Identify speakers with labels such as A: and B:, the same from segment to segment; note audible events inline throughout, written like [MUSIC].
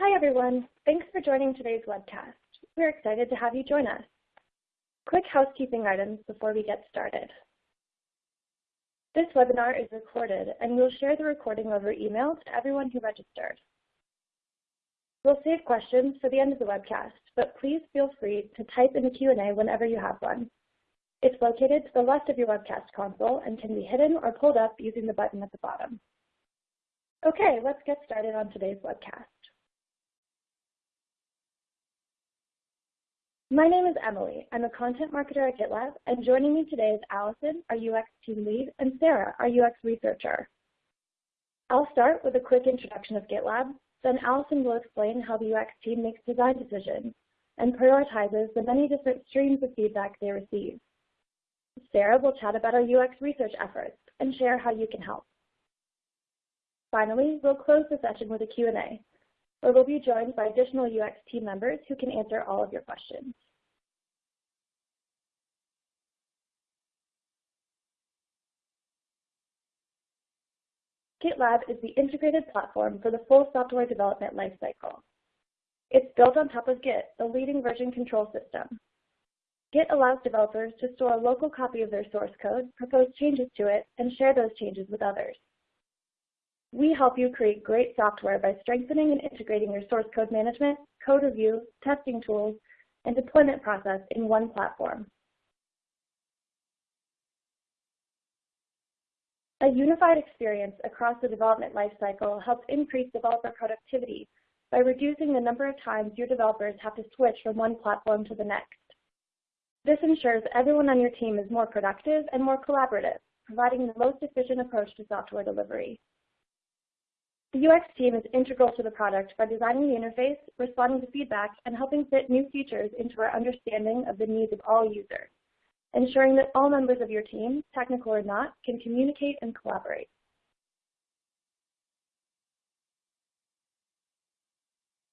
A: Hi, everyone. Thanks for joining today's webcast. We're excited to have you join us. Quick housekeeping items before we get started. This webinar is recorded, and we'll share the recording over email to everyone who registered. We'll save questions for the end of the webcast, but please feel free to type in the Q&A whenever you have one. It's located to the left of your webcast console and can be hidden or pulled up using the button at the bottom. Okay, let's get started on today's webcast. My name is Emily. I'm a content marketer at GitLab, and joining me today is Allison, our UX team lead, and Sarah, our UX researcher. I'll start with a quick introduction of GitLab, then Allison will explain how the UX team makes design decisions and prioritizes the many different streams of feedback they receive. Sarah will chat about our UX research efforts and share how you can help. Finally, we'll close the session with a Q&A, where we'll be joined by additional UX team members who can answer all of your questions. GitLab is the integrated platform for the full software development lifecycle. It's built on top of Git, the leading version control system. Git allows developers to store a local copy of their source code, propose changes to it, and share those changes with others. We help you create great software by strengthening and integrating your source code management, code review, testing tools, and deployment process in one platform. A unified experience across the development lifecycle helps increase developer productivity by reducing the number of times your developers have to switch from one platform to the next. This ensures everyone on your team is more productive and more collaborative, providing the most efficient approach to software delivery. The UX team is integral to the product by designing the interface, responding to feedback, and helping fit new features into our understanding of the needs of all users, ensuring that all members of your team, technical or not, can communicate and collaborate.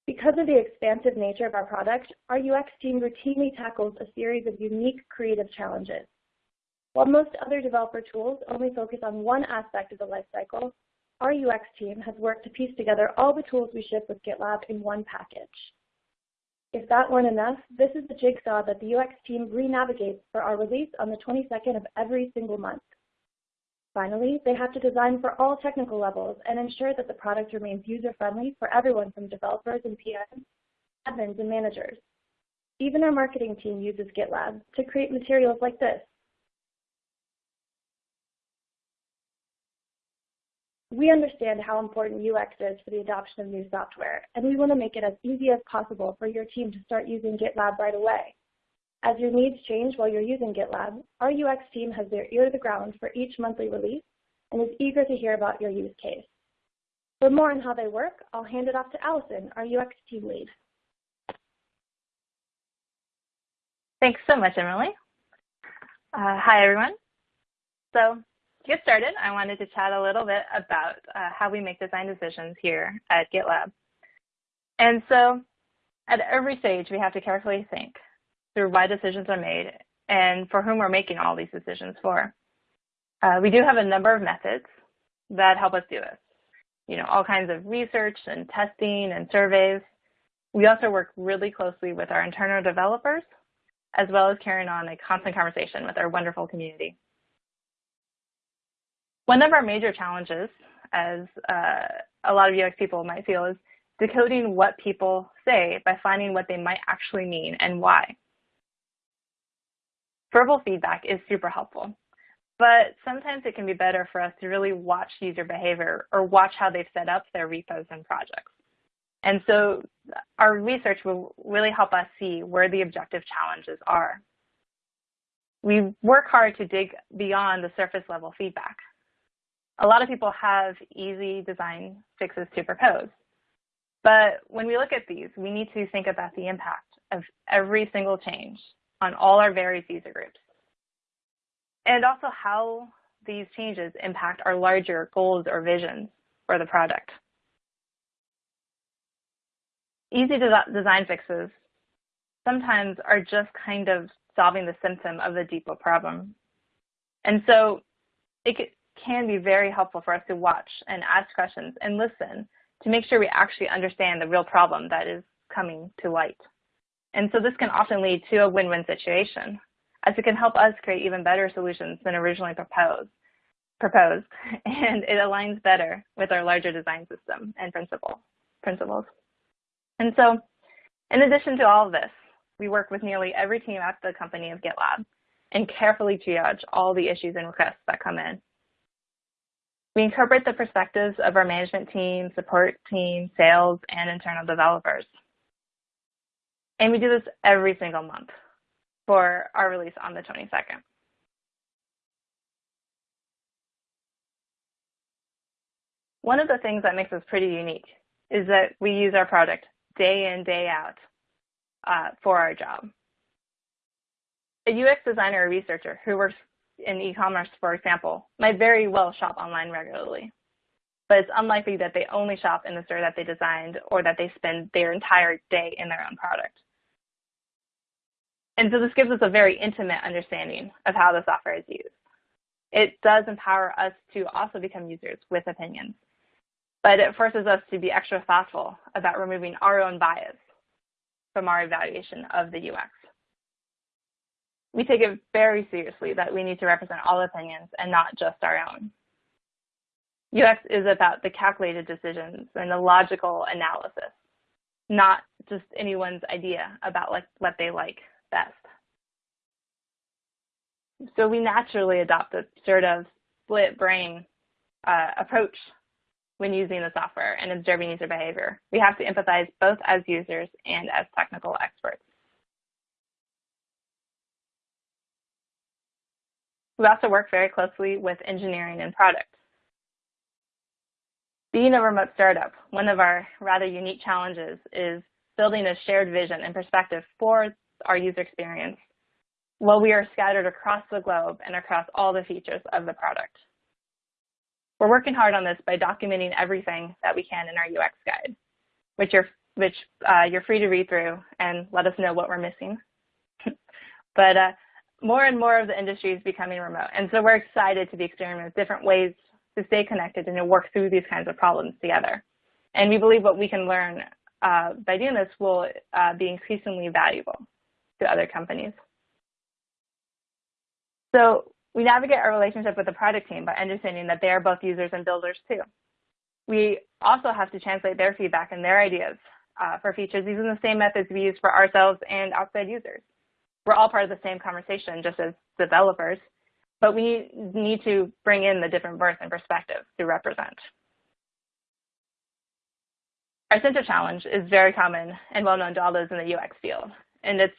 A: Because of the expansive nature of our product, our UX team routinely tackles a series of unique creative challenges. While most other developer tools only focus on one aspect of the lifecycle, our UX team has worked to piece together all the tools we ship with GitLab in one package. If that weren't enough, this is the jigsaw that the UX team re-navigates for our release on the 22nd of every single month. Finally, they have to design for all technical levels and ensure that the product remains user-friendly for everyone from developers and PMs, admins, and managers. Even our marketing team uses GitLab to create materials like this, We understand how important UX is for the adoption of new software, and we want to make it as easy as possible for your team to start using GitLab right away. As your needs change while you're using GitLab, our UX team has their ear to the ground for each monthly release and is eager to hear about your use case. For more on how they work, I'll hand it off to Allison, our UX team lead.
B: Thanks so much, Emily. Uh, hi, everyone. So get started, I wanted to chat a little bit about uh, how we make design decisions here at GitLab. And so at every stage, we have to carefully think through why decisions are made and for whom we're making all these decisions for. Uh, we do have a number of methods that help us do this. You know, all kinds of research and testing and surveys. We also work really closely with our internal developers, as well as carrying on a constant conversation with our wonderful community. One of our major challenges, as uh, a lot of UX people might feel, is decoding what people say by finding what they might actually mean and why. Verbal feedback is super helpful, but sometimes it can be better for us to really watch user behavior or watch how they've set up their repos and projects. And so our research will really help us see where the objective challenges are. We work hard to dig beyond the surface level feedback a lot of people have easy design fixes to propose. But when we look at these, we need to think about the impact of every single change on all our various user groups. And also how these changes impact our larger goals or visions for the product. Easy design fixes sometimes are just kind of solving the symptom of the deeper problem. And so it, can be very helpful for us to watch and ask questions and listen to make sure we actually understand the real problem that is coming to light. And so this can often lead to a win-win situation, as it can help us create even better solutions than originally proposed, proposed [LAUGHS] and it aligns better with our larger design system and principle, principles. And so, in addition to all of this, we work with nearly every team at the company of GitLab and carefully triage all the issues and requests that come in. We incorporate the perspectives of our management team, support team, sales, and internal developers. And we do this every single month for our release on the 22nd. One of the things that makes us pretty unique is that we use our product day in, day out uh, for our job. A UX designer or researcher who works in e-commerce, for example, might very well shop online regularly. But it's unlikely that they only shop in the store that they designed or that they spend their entire day in their own product. And so this gives us a very intimate understanding of how the software is used. It does empower us to also become users with opinions, but it forces us to be extra thoughtful about removing our own bias from our evaluation of the UX. We take it very seriously that we need to represent all opinions and not just our own. UX is about the calculated decisions and the logical analysis, not just anyone's idea about like what they like best. So we naturally adopt a sort of split brain uh, approach when using the software and observing user behavior. We have to empathize both as users and as technical experts. We also work very closely with engineering and product. Being a remote startup, one of our rather unique challenges is building a shared vision and perspective for our user experience while we are scattered across the globe and across all the features of the product. We're working hard on this by documenting everything that we can in our UX guide, which you're, which, uh, you're free to read through and let us know what we're missing. [LAUGHS] but uh, more and more of the industry is becoming remote. And so we're excited to be experimenting with different ways to stay connected and to work through these kinds of problems together. And we believe what we can learn uh, by doing this will uh, be increasingly valuable to other companies. So we navigate our relationship with the product team by understanding that they are both users and builders too. We also have to translate their feedback and their ideas uh, for features using the same methods we use for ourselves and outside users we're all part of the same conversation just as developers, but we need to bring in the different birth and perspectives to represent. Our center challenge is very common and well known to all those in the UX field, and it's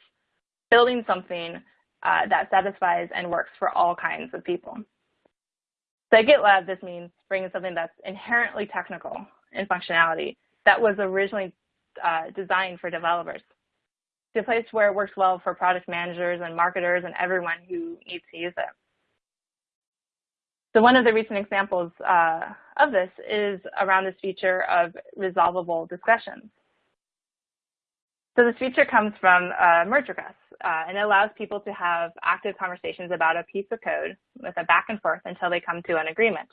B: building something uh, that satisfies and works for all kinds of people. So at GitLab, this means bringing something that's inherently technical in functionality that was originally uh, designed for developers to a place where it works well for product managers and marketers and everyone who needs to use it. So one of the recent examples uh, of this is around this feature of resolvable discussions. So this feature comes from uh, merge requests, uh, and it allows people to have active conversations about a piece of code with a back and forth until they come to an agreement.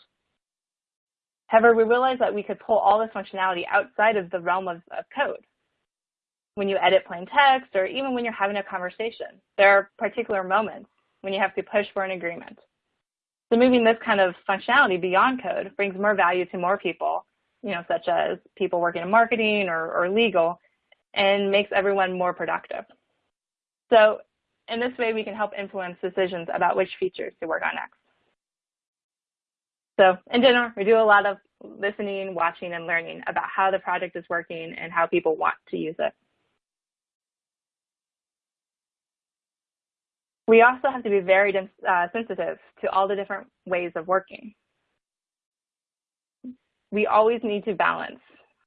B: However, we realized that we could pull all this functionality outside of the realm of, of code when you edit plain text or even when you're having a conversation. There are particular moments when you have to push for an agreement. So moving this kind of functionality beyond code brings more value to more people, you know, such as people working in marketing or, or legal, and makes everyone more productive. So in this way, we can help influence decisions about which features to work on next. So in general, we do a lot of listening, watching, and learning about how the project is working and how people want to use it. We also have to be very uh, sensitive to all the different ways of working. We always need to balance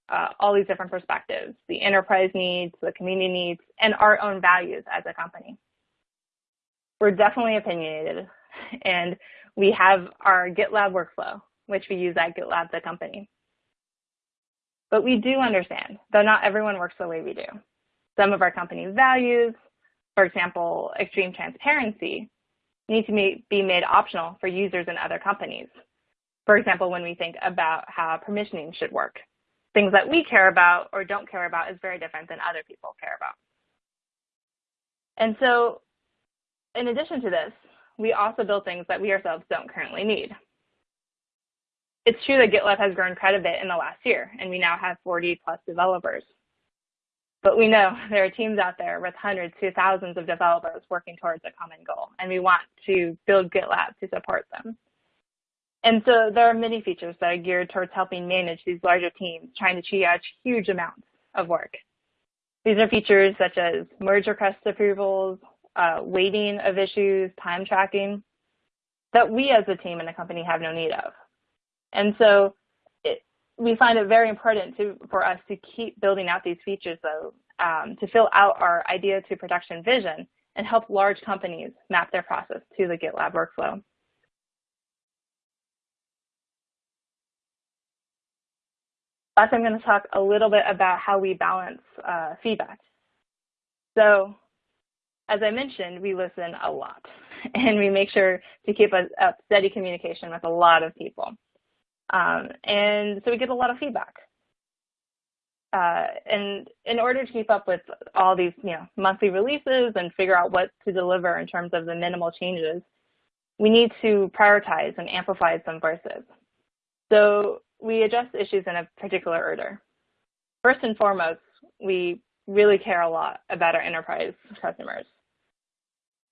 B: uh, all these different perspectives, the enterprise needs, the community needs, and our own values as a company. We're definitely opinionated, and we have our GitLab workflow, which we use at GitLab, the company. But we do understand, though not everyone works the way we do. Some of our company's values, for example, extreme transparency, need to be made optional for users and other companies. For example, when we think about how permissioning should work, things that we care about or don't care about is very different than other people care about. And so in addition to this, we also build things that we ourselves don't currently need. It's true that GitLab has grown quite a bit in the last year, and we now have 40 plus developers. But we know [LAUGHS] there are teams out there with hundreds to thousands of developers working towards a common goal, and we want to build GitLab to support them. And so there are many features that are geared towards helping manage these larger teams trying to triage huge amounts of work. These are features such as merge request approvals, uh, weighting of issues, time tracking, that we as a team and a company have no need of. And so we find it very important to, for us to keep building out these features though, um, to fill out our idea to production vision and help large companies map their process to the GitLab workflow. Last, I'm going to talk a little bit about how we balance uh, feedback. So as I mentioned, we listen a lot [LAUGHS] and we make sure to keep a, a steady communication with a lot of people. Um, and so we get a lot of feedback. Uh, and in order to keep up with all these you know, monthly releases and figure out what to deliver in terms of the minimal changes, we need to prioritize and amplify some voices. So we address issues in a particular order. First and foremost, we really care a lot about our enterprise customers.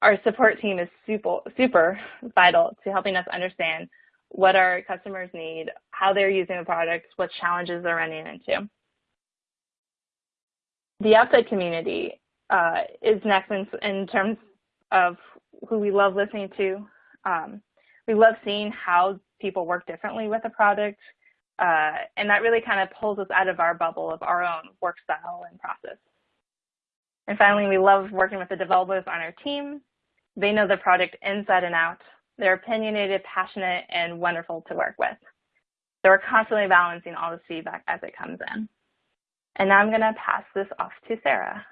B: Our support team is super, super vital to helping us understand what our customers need, how they're using the product, what challenges they're running into. The outside community uh, is next in, in, terms of who we love listening to. Um, we love seeing how people work differently with the product, uh, and that really kind of pulls us out of our bubble of our own work style and process. And finally, we love working with the developers on our team. They know the product inside and out. They're opinionated, passionate, and wonderful to work with. So we're constantly balancing all this feedback as it comes in. And now I'm going to pass this off to Sarah.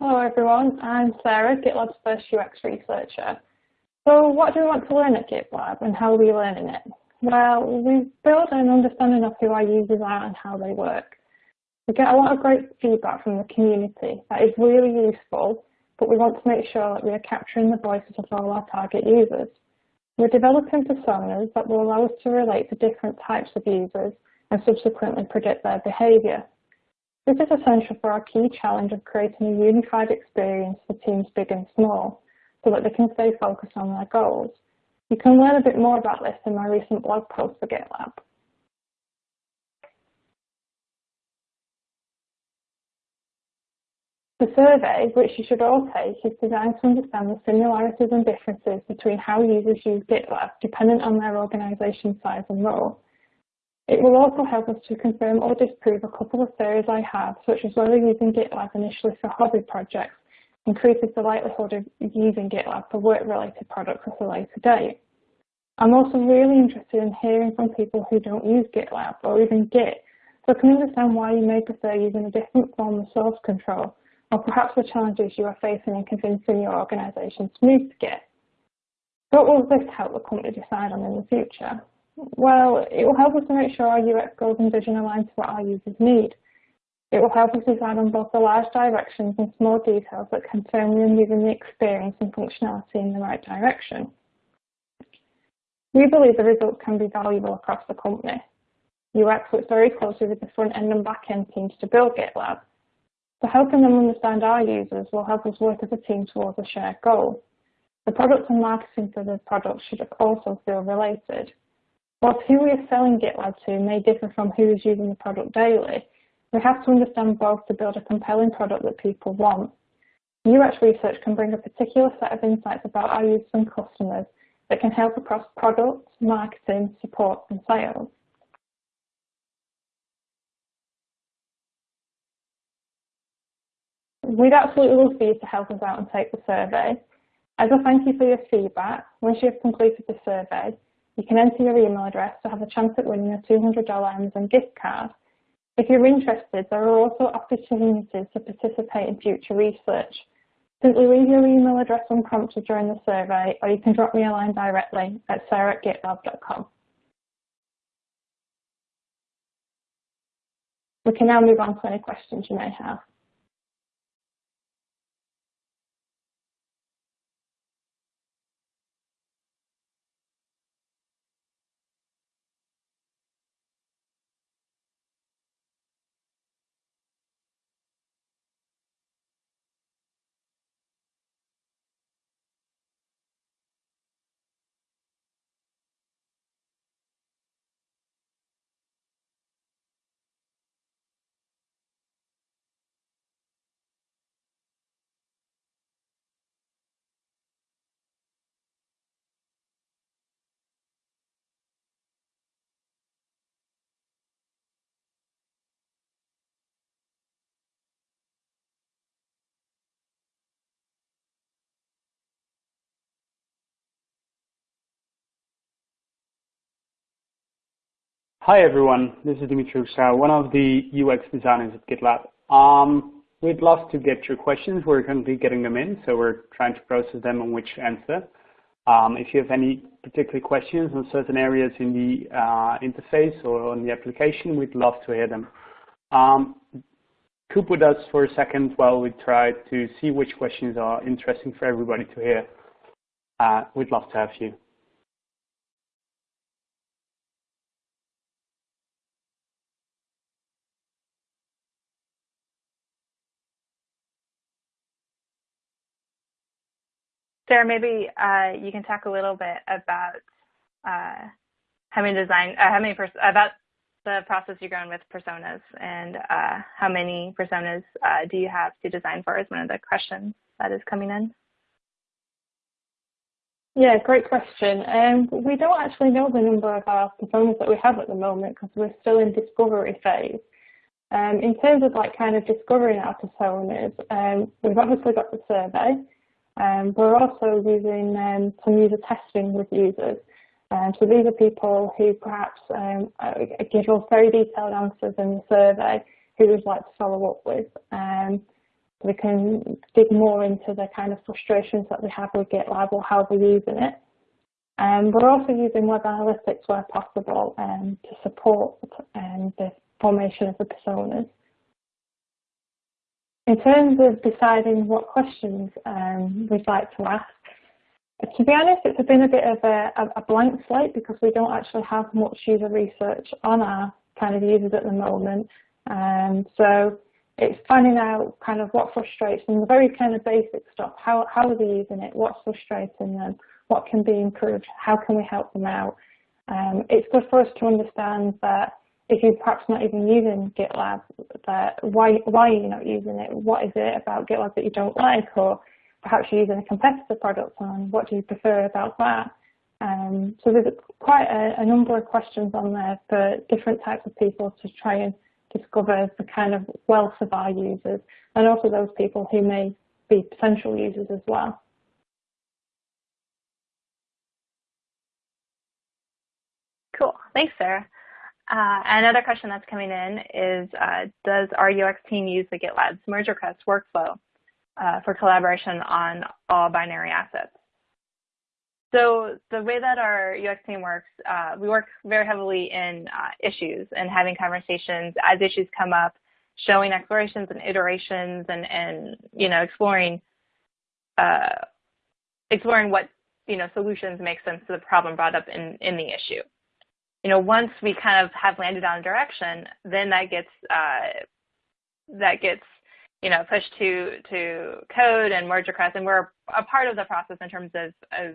C: Hello everyone, I'm Sarah, GitLab's first UX researcher. So what do we want to learn at GitLab and how are we learning it? Well, we build an understanding of who our users are and how they work. We get a lot of great feedback from the community that is really useful, but we want to make sure that we are capturing the voices of all our target users. We're developing personas that will allow us to relate to different types of users and subsequently predict their behavior. This is essential for our key challenge of creating a unified experience for teams big and small, so that they can stay focused on their goals. You can learn a bit more about this in my recent blog post for GitLab. The survey, which you should all take, is designed to understand the similarities and differences between how users use GitLab dependent on their organisation size and role. It will also help us to confirm or disprove a couple of theories I have, such as whether using GitLab initially for hobby projects increases the likelihood of using GitLab for work-related products at a later date. I'm also really interested in hearing from people who don't use GitLab or even Git, so I can understand why you may prefer using a different form of source control, or perhaps the challenges you are facing in convincing your organisation to move to Git. What will this help the company decide on in the future? Well, it will help us to make sure our UX goals and vision align to what our users need. It will help us decide on both the large directions and small details that can firmly move the experience and functionality in the right direction. We believe the results can be valuable across the company. UX works very closely with the front end and back end teams to build GitLab. So helping them understand our users will help us work as a team towards a shared goal. The product and marketing for the product should also feel related. Whilst who we are selling GitLab to may differ from who is using the product daily, we have to understand both to build a compelling product that people want. UX research can bring a particular set of insights about our users and customers that can help across product, marketing, support, and sales. We'd absolutely love for you to help us out and take the survey. As a thank you for your feedback, once you have completed the survey, you can enter your email address to have a chance at winning a $200 Amazon gift card. If you're interested, there are also opportunities to participate in future research. Simply leave your email address unprompted during the survey, or you can drop me a line directly at sarah at gitlab.com. We can now move on to any questions you may have.
D: Hi everyone, this is Dimitri Uksau, one of the UX designers at GitLab. Um, we'd love to get your questions. We're currently getting them in, so we're trying to process them on which answer. Um, if you have any particular questions on certain areas in the uh, interface or on the application, we'd love to hear them. Um, coop with us for a second while we try to see which questions are interesting for everybody to hear. Uh, we'd love to have you.
B: Sarah, maybe uh, you can talk a little bit about uh, how many design, uh, how many about the process you're going with personas and how many personas do you have to design for is one of the questions that is coming in.
C: Yeah, great question. Um, we don't actually know the number of our personas that we have at the moment because we're still in discovery phase. Um, in terms of like kind of discovering our personas, um, we've obviously got the survey, um, we're also using um, some user testing with users. Um, so these are people who perhaps um, uh, give us very detailed answers in the survey who we'd like to follow up with. Um, we can dig more into the kind of frustrations that we have with GitLab or how we're using it. Um, we're also using web analytics where possible um, to support um, the formation of the personas. In terms of deciding what questions um, we'd like to ask, to be honest, it's been a bit of a, a, blank slate because we don't actually have much user research on our kind of users at the moment. Um, so it's finding out kind of what frustrates them, the very kind of basic stuff. How, how are they using it? What's frustrating them? What can be improved? How can we help them out? Um, it's good for us to understand that if you're perhaps not even using GitLab, why why are you not using it? What is it about GitLab that you don't like, or perhaps you're using a competitor product and what do you prefer about that? Um, so there's quite a, a, number of questions on there for different types of people to try and discover the kind of wealth of our users and also those people who may be potential users as well.
B: Cool. Thanks, Sarah. Uh, another question that's coming in is, uh, does our UX team use the GitLab's merge request workflow uh, for collaboration on all binary assets? So the way that our UX team works, uh, we work very heavily in uh, issues and having conversations as issues come up, showing explorations and iterations and, and you know, exploring, uh, exploring what, you know, solutions make sense to the problem brought up in, in the issue you know, once we kind of have landed on a direction, then that gets uh, that gets you know pushed to to code and merge requests, and we're a part of the process in terms of, of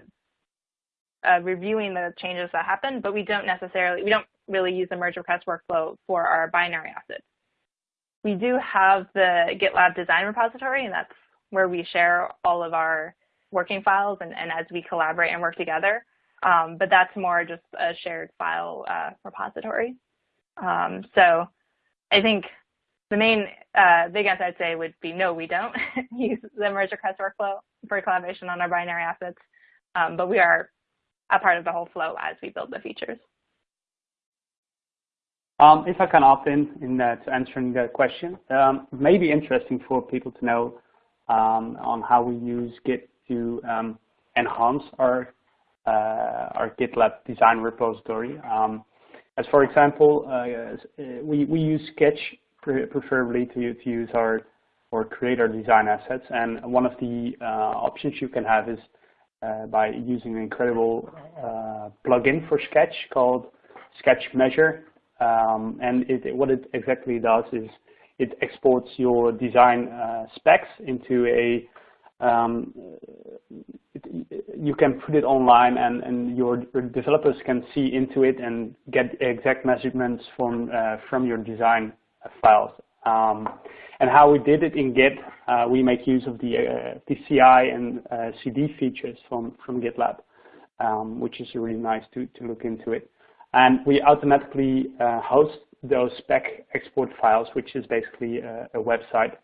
B: uh, reviewing the changes that happen. But we don't necessarily we don't really use the merge request workflow for our binary assets. We do have the GitLab design repository, and that's where we share all of our working files and, and as we collaborate and work together. Um, but that's more just a shared file uh, repository. Um, so I think the main uh, big answer I'd say would be no, we don't [LAUGHS] use the merge request workflow for collaboration on our binary assets, um, but we are a part of the whole flow as we build the features.
D: Um, if I can opt in in uh, to answering the question, um, it may be interesting for people to know um, on how we use Git to um, enhance our our GitLab design repository. Um, as for example, uh, we, we use Sketch preferably to, to use our or create our design assets. And one of the uh, options you can have is uh, by using an incredible uh, plugin for Sketch called Sketch Measure. Um, and it, what it exactly does is it exports your design uh, specs into a um, you can put it online and, and your, developers can see into it and get exact measurements from uh, from your design files. Um, and how we did it in Git, uh, we make use of the, uh, the CI and uh, CD features from, from GitLab, um, which is really nice to, to look into it. And we automatically uh, host those spec export files, which is basically a, a, website,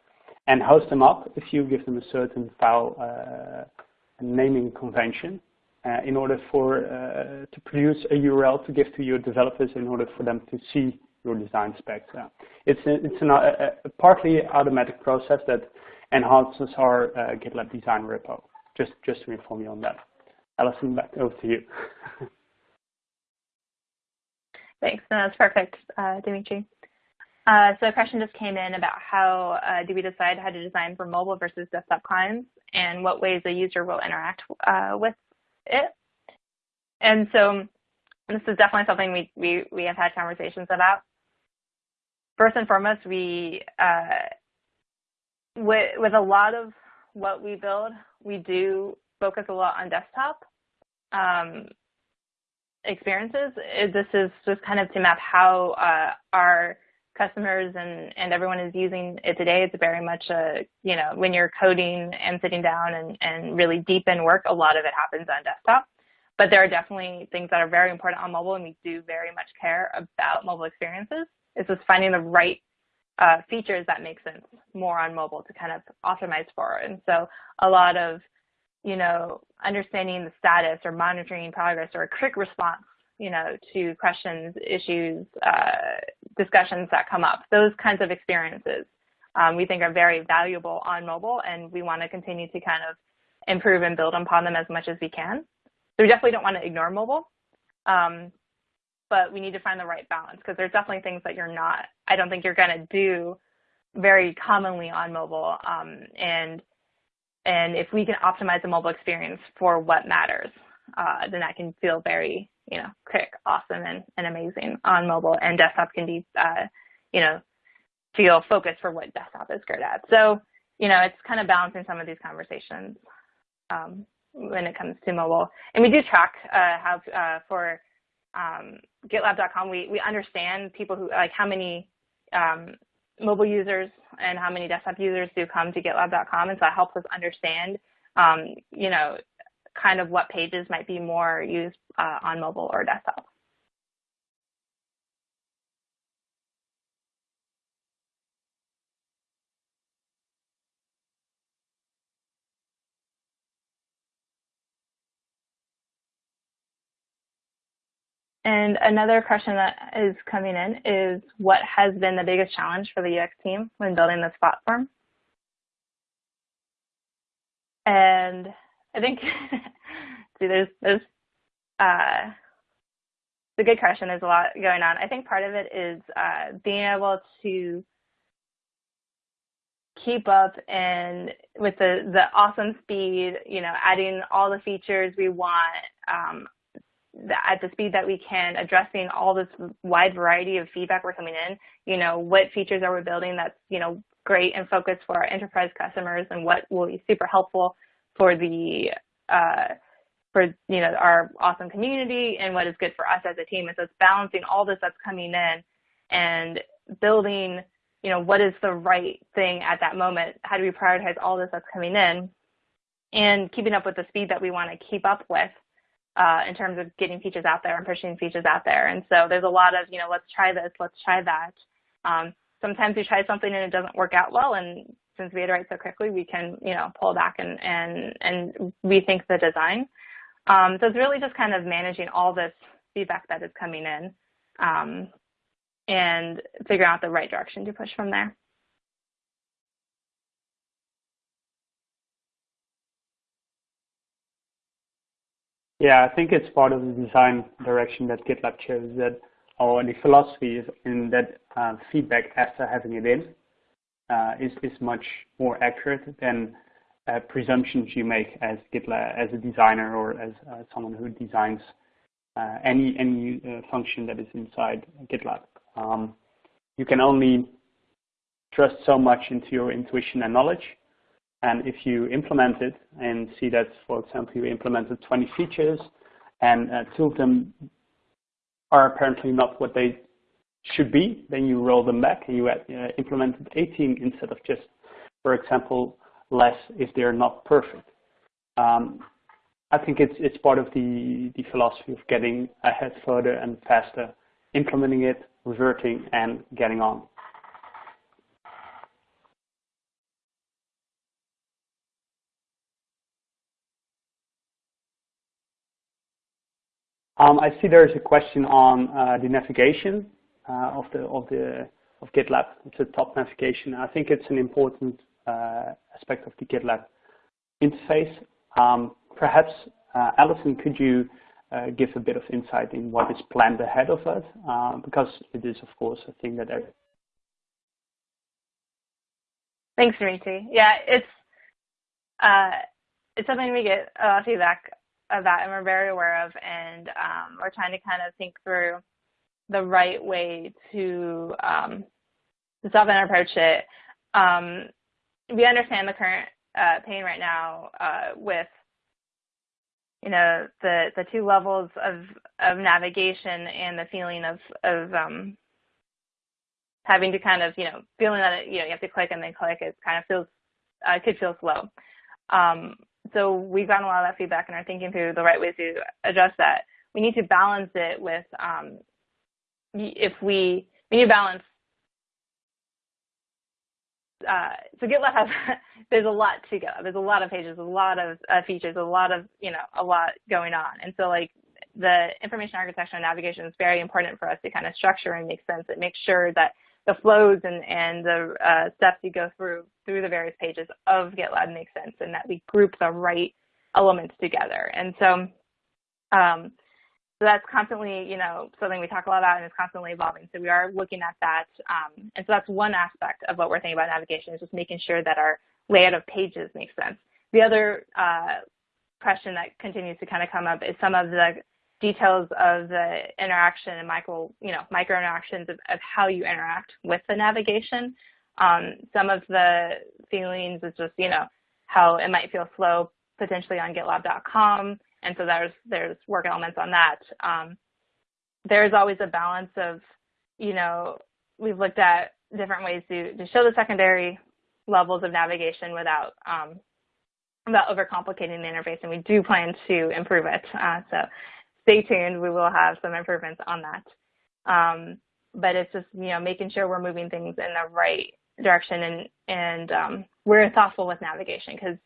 D: and host them up if you give them a certain file uh, naming convention uh, in order for to produce a URL to give to your developers in order for them to see your design specs. Uh, it's a, it's an, a, a, partly automatic process that enhances our uh, GitLab design repo. Just just to inform you on that. Allison, back over to you. [LAUGHS]
B: Thanks. No, that's perfect, uh, Dimitri. Uh, so a question just came in about how uh, do we decide how to design for mobile versus desktop clients and what ways a user will interact uh, with it. And so this is definitely something we, we, we have had conversations about first and foremost, we uh, with, with a lot of what we build, we do focus a lot on desktop um, experiences. This is just kind of to map how uh, our customers and, and everyone is using it today. It's very much a, you know, when you're coding and sitting down and, and really deep in work, a lot of it happens on desktop. But there are definitely things that are very important on mobile, and we do very much care about mobile experiences. It's just finding the right uh, features that make sense more on mobile to kind of optimize for. And so a lot of, you know, understanding the status or monitoring progress or a quick response, you know, to questions, issues, uh, discussions that come up, those kinds of experiences um, we think are very valuable on mobile and we want to continue to kind of improve and build upon them as much as we can. So we definitely don't want to ignore mobile. Um, but we need to find the right balance because there's definitely things that you're not, I don't think you're going to do very commonly on mobile. Um, and, and if we can optimize the mobile experience for what matters, uh, then that can feel very, you know, quick, awesome, and, and amazing on mobile. And desktop can be, uh, you know, feel focused for what desktop is good at. So, you know, it's kind of balancing some of these conversations um, when it comes to mobile. And we do track uh, how uh, for um, GitLab.com, we, we understand people who, like how many um, mobile users and how many desktop users do come to GitLab.com. And so that helps us understand, um, you know, kind of what pages might be more used uh, on mobile or desktop. And another question that is coming in is what has been the biggest challenge for the UX team when building this platform? And I think, [LAUGHS] see, there's, there's, uh, a good question. There's a lot going on. I think part of it is uh, being able to keep up and with the, the awesome speed, you know, adding all the features we want, um, at the speed that we can, addressing all this wide variety of feedback we're coming in. You know, what features are we building that's, you know, great and focused for our enterprise customers and what will be super helpful for the, uh, for, you know, our awesome community and what is good for us as a team. And so it's balancing all this that's coming in and building, you know, what is the right thing at that moment? How do we prioritize all this that's coming in? And keeping up with the speed that we want to keep up with uh, in terms of getting features out there and pushing features out there. And so there's a lot of, you know, let's try this, let's try that. Um, sometimes we try something and it doesn't work out well, and since we iterate so quickly, we can, you know, pull back and, and, and rethink the design. Um, so it's really just kind of managing all this feedback that is coming in um, and figuring out the right direction to push from there.
D: Yeah, I think it's part of the design direction that GitLab chose that, or the philosophy is in that uh, feedback after having it in uh, is, is much more accurate than uh, presumptions you make as GitLab, as a designer or as uh, someone who designs uh, any any uh, function that is inside GitLab. Um, you can only trust so much into your intuition and knowledge. And if you implement it and see that, for example, you implemented 20 features and uh, two of them are apparently not what they should be, then you roll them back and you uh, implemented 18 instead of just, for example, less if they're not perfect. Um, I think it's it's part of the the philosophy of getting ahead further and faster, implementing it, reverting, and getting on. Um, I see there is a question on uh, the navigation of the of the of GitLab. It's a top navigation. I think it's an important uh, aspect of the GitLab interface. Um, perhaps, uh, Allison, could you uh, give a bit of insight in what is planned ahead of us? Uh, because it is, of course, a thing that.
B: Thanks, Dimitri. Yeah, it's uh, it's something we get a lot of feedback about, and we're very aware of, and um, we're trying to kind of think through the right way to um, to and approach it. Um, we understand the current uh, pain right now uh, with you know, the the two levels of of navigation and the feeling of of um, having to kind of you know feeling that it, you know you have to click and then click. It kind of feels uh, could feel slow. Um, so we've gotten a lot of that feedback and are thinking through the right ways to address that. We need to balance it with um, if we we need to balance uh, so GitLab has [LAUGHS] there's a lot to go. There's a lot of pages, a lot of uh, features, a lot of you know a lot going on, and so like the information architecture and navigation is very important for us to kind of structure and make sense and make sure that the flows and and the uh, steps you go through through the various pages of GitLab make sense and that we group the right elements together. And so um, so that's constantly, you know, something we talk a lot about and it's constantly evolving. So we are looking at that. Um, and so that's one aspect of what we're thinking about navigation is just making sure that our layout of pages makes sense. The other uh, question that continues to kind of come up is some of the details of the interaction and micro, you know, micro interactions of, of how you interact with the navigation. Um, some of the feelings is just, you know, how it might feel slow potentially on GitLab.com and so there's there's work elements on that. Um, there's always a balance of, you know, we've looked at different ways to, to show the secondary levels of navigation without um, without overcomplicating the interface, and we do plan to improve it. Uh, so stay tuned. We will have some improvements on that. Um, but it's just you know making sure we're moving things in the right direction and and um, we're thoughtful with navigation because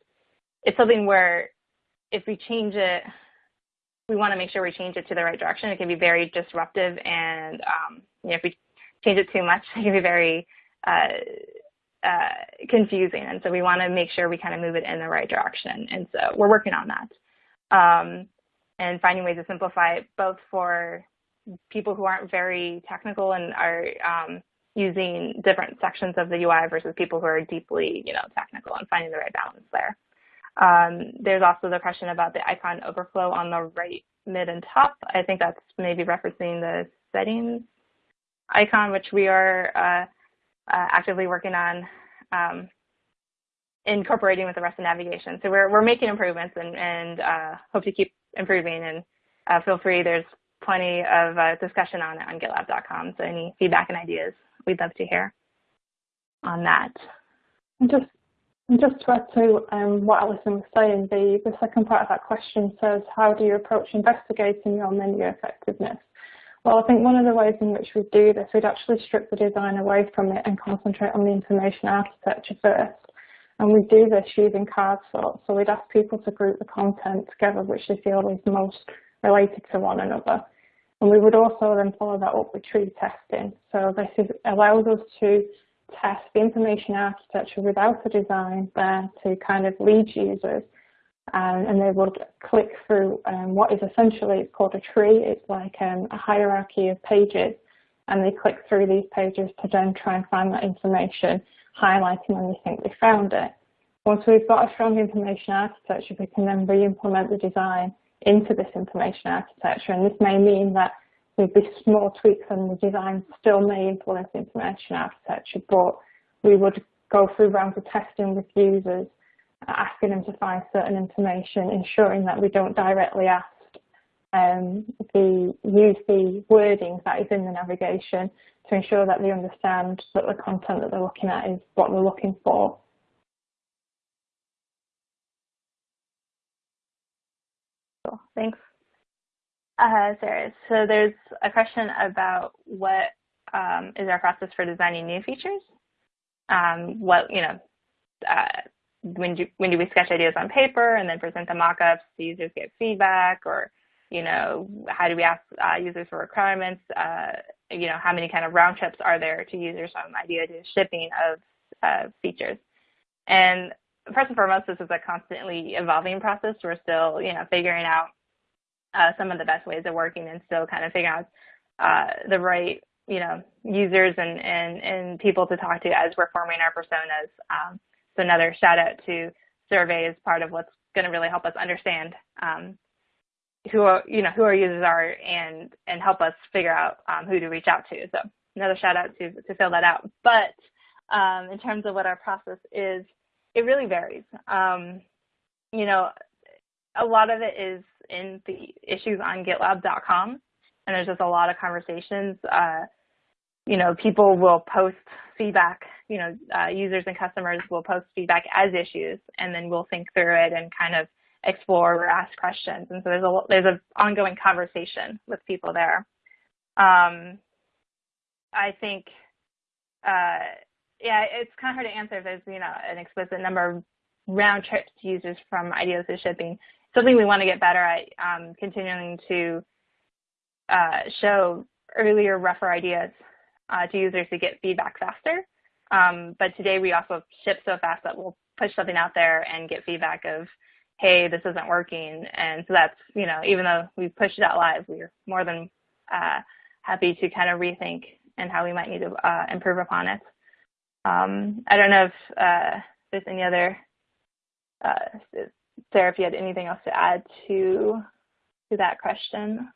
B: it's something where if we change it, we want to make sure we change it to the right direction. It can be very disruptive, and um, you know, if we change it too much, [LAUGHS] it can be very uh, uh, confusing. And so we want to make sure we kind of move it in the right direction. And so we're working on that um, and finding ways to simplify it both for people who aren't very technical and are um, using different sections of the UI versus people who are deeply, you know, technical and finding the right balance there. Um, there's also the question about the icon overflow on the right, mid, and top. I think that's maybe referencing the settings icon, which we are uh, uh, actively working on um, incorporating with the rest of navigation. So we're, we're making improvements and, and uh, hope to keep improving. And uh, feel free, there's plenty of uh, discussion on it on gitlab.com. So any feedback and ideas, we'd love to hear on that.
C: Just and just to add to um, what Allison was saying, the, the second part of that question says, how do you approach investigating your menu effectiveness? Well, I think one of the ways in which we do this, we'd actually strip the design away from it and concentrate on the information architecture first. And we do this using card sorts. So we'd ask people to group the content together, which they feel is most related to one another. And we would also then follow that up with tree testing. So this is, allows us to test the information architecture without a design there to kind of lead users um, and they would click through um, what is essentially it's called a tree. It's like um, a hierarchy of pages, and they click through these pages to then try and find that information, highlighting when they think they found it. Once we've got a strong information architecture, we can then re-implement the design into this information architecture, and this may mean that with these small tweaks and the design still may influence information architecture, but we would go through rounds of testing with users asking them to find certain information, ensuring that we don't directly ask um, the use the wording that is in the navigation to ensure that they understand that the content that they're looking at is what they're looking for.
B: Cool, thanks. Uh, Sarah, so there's a question about what um, is our process for designing new features? Um, what, you know, uh, when do when do we sketch ideas on paper and then present the mock-ups? Users get feedback? Or you know how do we ask uh, users for requirements? Uh, you know how many kind of round trips are there to users from idea to shipping of uh, features? And first and foremost this is a constantly evolving process. We're still you know figuring out uh, some of the best ways of working and still kind of figuring out uh, the right you know users and, and and people to talk to as we're forming our personas um, so another shout out to survey is part of what's going to really help us understand um, who are, you know who our users are and and help us figure out um, who to reach out to. So another shout out to to fill that out. But um, in terms of what our process is, it really varies. Um, you know, a lot of it is in the issues on GitLab.com, and there's just a lot of conversations. Uh, you know, people will post feedback you know, uh, users and customers will post feedback as issues, and then we'll think through it and kind of explore or ask questions. And so there's a there's an ongoing conversation with people there. Um, I think, uh, yeah, it's kind of hard to answer if there's you know an explicit number of round trips to users from ideas to shipping. Something we want to get better at, um, continuing to uh, show earlier, rougher ideas uh, to users to get feedback faster. Um, but today we also ship so fast that we'll push something out there and get feedback of, hey, this isn't working. And so that's, you know, even though we pushed it out live, we're more than uh, happy to kind of rethink and how we might need to uh, improve upon it. Um, I don't know if uh, there's any other, uh, Sarah, if you had anything else to add to to that question.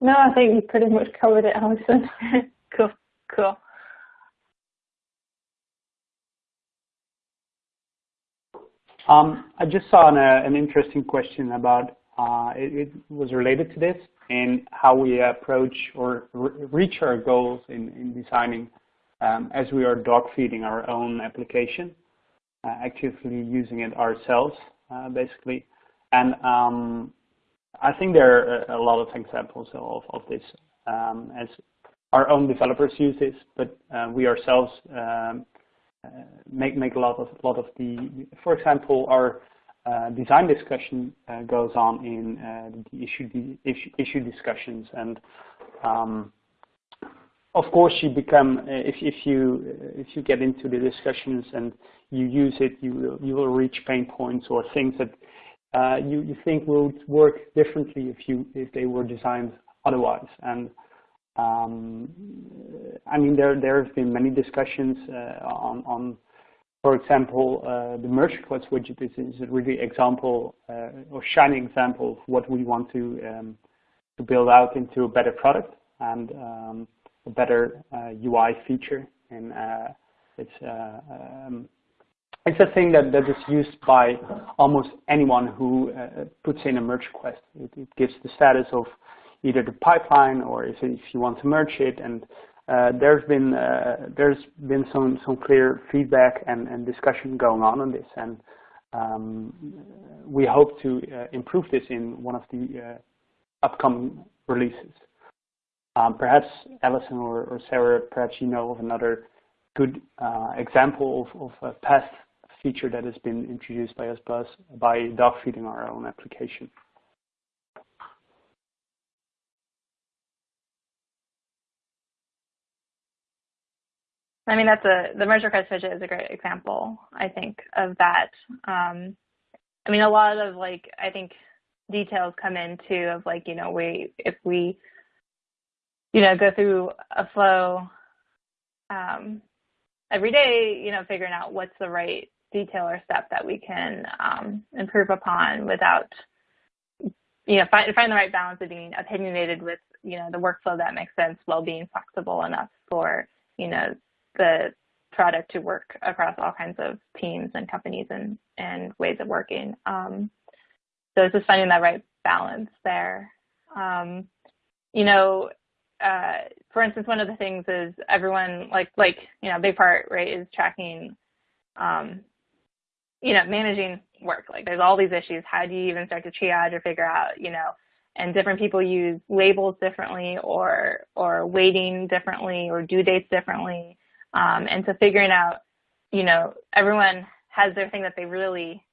C: No, I think you pretty much covered it, Allison. [LAUGHS]
B: cool. Cool.
D: Um, I just saw an, uh, an interesting question about, uh, it, it, was related to this and how we approach or re reach our goals in, in designing um, as we are dog feeding our own application, actively using it ourselves, uh, basically. And um, I think there are a lot of examples of, of this um, as our own developers use this, but uh, we ourselves um, uh, make make a lot of lot of the. For example, our uh, design discussion uh, goes on in uh, the issue issue, issue discussions, and um, of course you become if if you if you get into the discussions and you use it, you will you will reach pain points or things that uh, you you think would work differently if you if they were designed otherwise, and um, I mean, there there have been many discussions uh, on, on, for example, uh, the merge request widget is, is a really example uh, or shining example of what we want to um, to build out into a better product. And um, a better UI uh, feature. And uh, it's uh, um, it's a thing that, that is used by almost anyone who puts in a merge request. It, it gives the status of either the pipeline or if, if you want to merge it. And uh, there's been uh, there's been some some clear feedback and, and discussion going on on this, and um, we hope to uh, improve this in one of the uh, upcoming releases. Um, perhaps Allison or, or, Sarah, perhaps you know of another good uh, example of, of a past feature that has been introduced by us plus by dog feeding our own application.
B: I mean, that's a the merge request widget is a great example, I think, of that. Um, I mean, a lot of like I think details come into of like you know we if we you know go through a flow um, every day, you know, figuring out what's the right detail or step that we can um, improve upon without you know find find the right balance of being opinionated with you know the workflow that makes sense while being flexible enough for you know the product to work across all kinds of teams and companies and, and ways of working. Um, so it's just finding that right balance there. Um, you know, uh, for instance, one of the things is everyone like like you know, a big part right is tracking, um, you know, managing work. Like there's all these issues. How do you even start to triage or figure out, you know, and different people use labels differently or or weighting differently or due dates differently. Um, and so figuring out, you know, everyone has their thing that they really,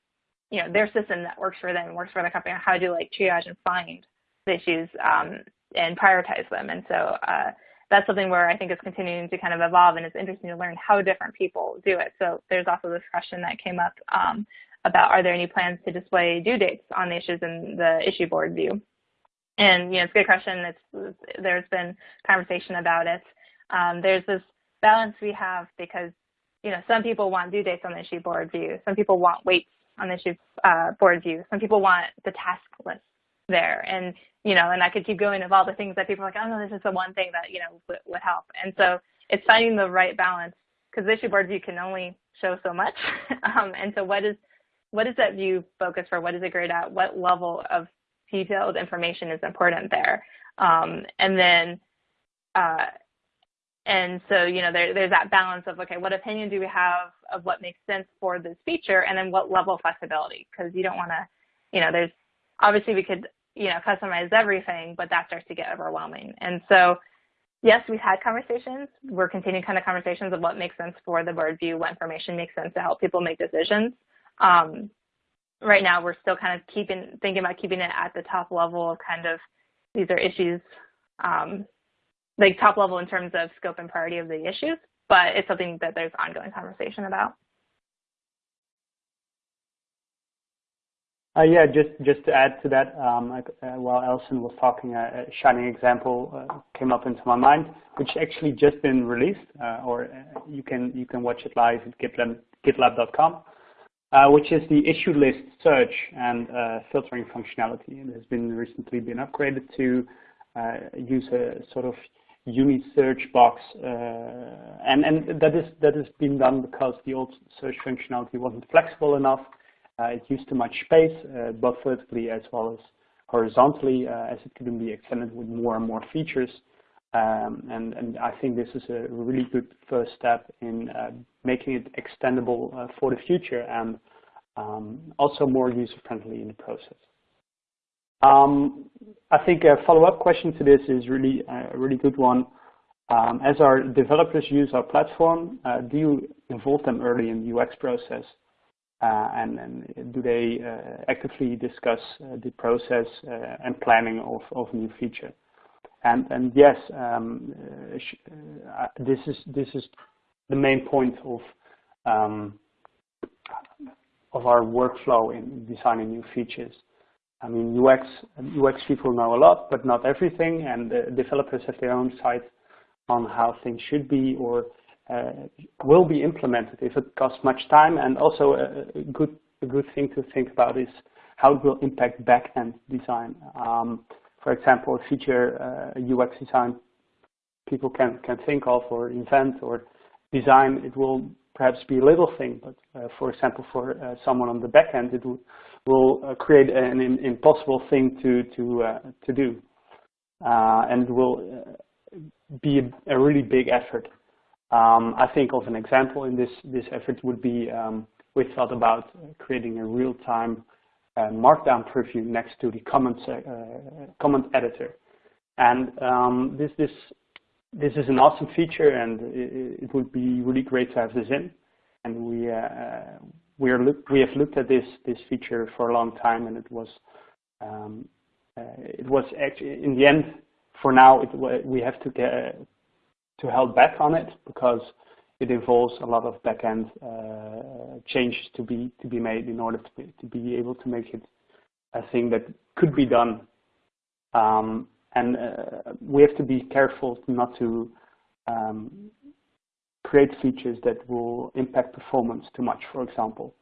B: you know, their system that works for them, works for the company, how to like triage and find the issues um, and prioritize them. And so uh, that's something where I think is continuing to kind of evolve and it's interesting to learn how different people do it. So there's also this question that came up um, about are there any plans to display due dates on the issues in the issue board view? And you know, it's a good question. It's, there's been conversation about it. Um, there's this balance we have because you know some people want due dates on the issue board view, some people want weights on the issue uh, board view, some people want the task list there, and you know, and I could keep going of all the things that people are like, oh no, this is the one thing that you know would, would help, and so it's finding the right balance because the issue board view can only show so much, [LAUGHS] um, and so what is what is that view focus for? What is it great at? What level of detailed information is important there? Um, and then uh, and so, you know, there, there's that balance of, okay, what opinion do we have of what makes sense for this feature and then what level of flexibility? Because you don't want to, you know, there's obviously we could, you know, customize everything, but that starts to get overwhelming. And so, yes, we've had conversations. We're continuing kind of conversations of what makes sense for the board view, what information makes sense to help people make decisions. Um, right now, we're still kind of keeping, thinking about keeping it at the top level of kind of, these are issues um, like top level in terms of scope and priority of the issues, but it's something that there's ongoing conversation about.
D: Uh, yeah, just just to add to that, um, uh, while Allison was talking, a a shining example uh, came up into my mind, which actually just been released, uh, or uh, you can you can watch it live at GitLab, GitLab.com, uh, which is the issue list search and filtering functionality. It has been recently been upgraded to use a sort of uni search box, uh, and and that is that has been done because the old search functionality wasn't flexible enough. Uh, it used too much space, uh, both vertically as well as horizontally, as it couldn't be extended with more and more features. Um, and, and, I think this is a really good first step in uh, making it extendable uh, for the future and um, also more user-friendly in the process. Um, I think a follow-up question to this is really a really good one. Um, as our developers use our platform, uh, do you involve them early in the UX process? Uh, and, and, do they uh, actively discuss uh, the process and planning of, of new feature? And, and yes, um, this is this is the main point of um, of our workflow in designing new features. I mean, UX, UX people know a lot, but not everything, and the developers have their own side on how things should be or will be implemented if it costs much time. And also a, a, good, a good thing to think about is how it will impact back-end design. Um, for example, a feature uh, UX design people can, can think of or invent or design, it will perhaps be a little thing, but uh, for example, for uh, someone on the back end, it will uh, create an impossible thing to to uh, to do, uh, and will be a, a, really big effort. Um, I think of an example in this this effort would be um, we thought about creating a real-time markdown preview next to the comments comment editor, and um, this this this is an awesome feature, and it, it, would be really great to have this in. And we uh, we are look, we have looked at this this feature for a long time, and it was um, uh, it was actually in the end for now it, we have to get to held back on it because it involves a lot of backend uh, changes to be to be made in order to be, to be able to make it a thing that could be done. Um, and uh, we have to be careful not to um, create features that will impact performance too much, for example.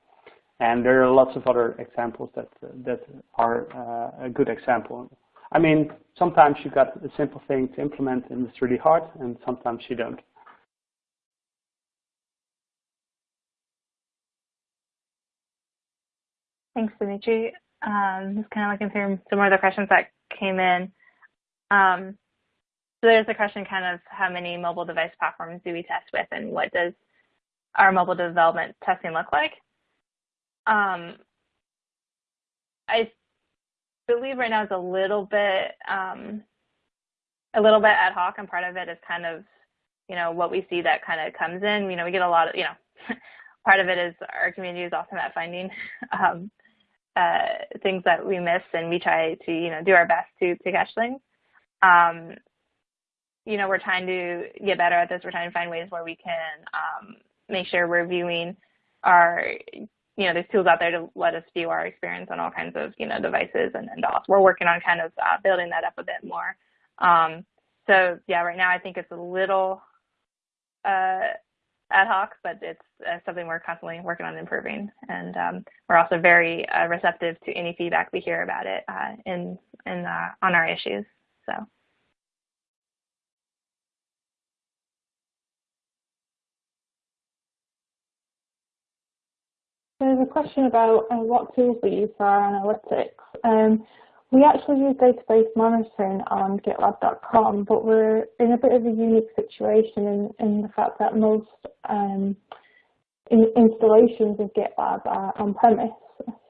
D: And there are lots of other examples that that are uh, a good example. I mean, sometimes you've got a simple thing to implement and it's really hard, and sometimes you don't.
B: Thanks, Dimitrie. Um, just kind of looking through some more of the questions that came in. Um, so there's a question kind of how many mobile device platforms do we test with and what does our mobile development testing look like? Um, I believe right now is a little bit um, a little bit ad hoc and part of it is kind of you know what we see that kind of comes in. You know we get a lot of you know [LAUGHS] part of it is our community is often at finding [LAUGHS] um, uh, things that we miss and we try to you know do our best to to catch things. Um, you know we're trying to get better at this. We're trying to find ways where we can um, make sure we're viewing our you know, there's tools out there to let us view our experience on all kinds of, you know, devices and, and DOS. We're working on kind of uh, building that up a bit more. Um, so yeah, right now I think it's a little uh, ad hoc, but it's uh, something we're constantly working on improving. And um, we're also very uh, receptive to any feedback we hear about it uh, in, in uh, on our issues. So.
C: There's a question about uh, what tools we use for our analytics. Um, we actually use database monitoring on GitLab.com, but we're in a bit of a unique situation in, in the fact that most um, in installations of GitLab are on-premise,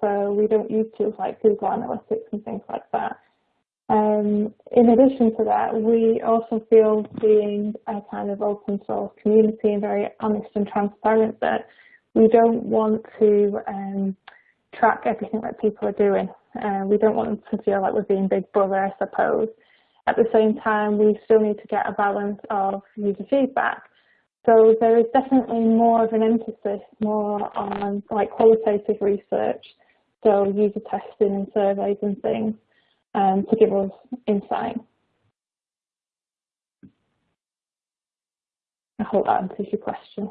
C: so we don't use tools like Google Analytics and things like that. Um, in addition to that, we also feel being a kind of open source community and very honest and transparent that we don't want to um, track everything that people are doing. Uh, we don't want them to feel like we're being big brother, I suppose. At the same time, we still need to get a balance of user feedback. So there is definitely more of an emphasis more on like qualitative research, so user testing and surveys and things um, to give us insight. I hope that answers your question.